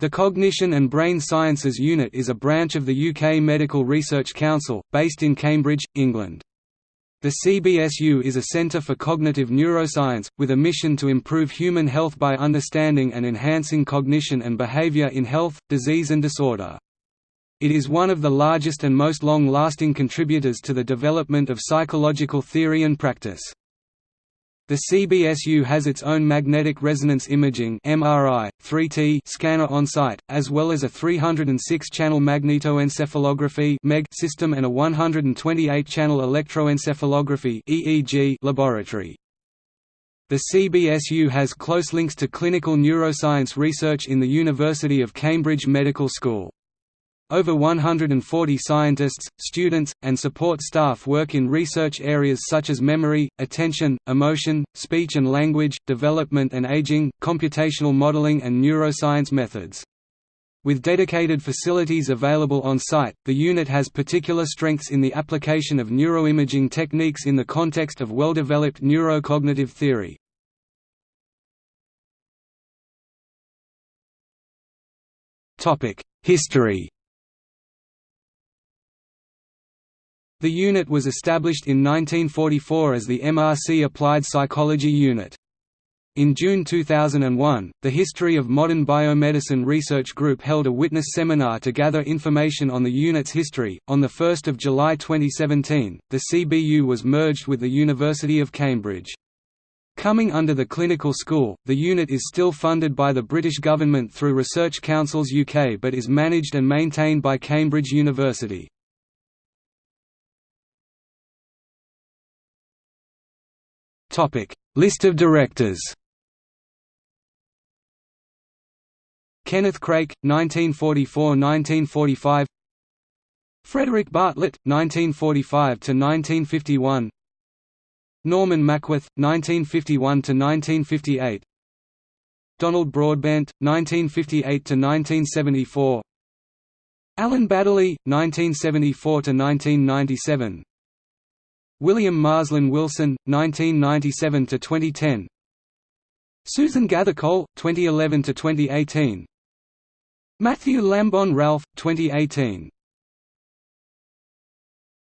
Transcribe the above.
The Cognition and Brain Sciences Unit is a branch of the UK Medical Research Council, based in Cambridge, England. The CBSU is a centre for cognitive neuroscience, with a mission to improve human health by understanding and enhancing cognition and behaviour in health, disease and disorder. It is one of the largest and most long-lasting contributors to the development of psychological theory and practice. The CBSU has its own magnetic resonance imaging (MRI) 3T scanner on site, as well as a 306-channel magnetoencephalography system and a 128-channel electroencephalography (EEG) laboratory. The CBSU has close links to clinical neuroscience research in the University of Cambridge Medical School. Over 140 scientists, students, and support staff work in research areas such as memory, attention, emotion, speech and language, development and aging, computational modeling and neuroscience methods. With dedicated facilities available on site, the unit has particular strengths in the application of neuroimaging techniques in the context of well-developed neurocognitive theory. History The unit was established in 1944 as the MRC Applied Psychology Unit. In June 2001, the History of Modern Biomedicine Research Group held a witness seminar to gather information on the unit's history. On 1 July 2017, the CBU was merged with the University of Cambridge. Coming under the clinical school, the unit is still funded by the British government through Research Councils UK but is managed and maintained by Cambridge University. Topic: List of directors. Kenneth Craik, 1944–1945. Frederick Bartlett, 1945 to 1951. Norman Mackworth, 1951 to 1958. Donald Broadbent, 1958 to 1974. Alan Baddeley, 1974–1997. William Marslen-Wilson, 1997 to 2010. Susan Gathercole, 2011 to 2018. Matthew Lambon Ralph, 2018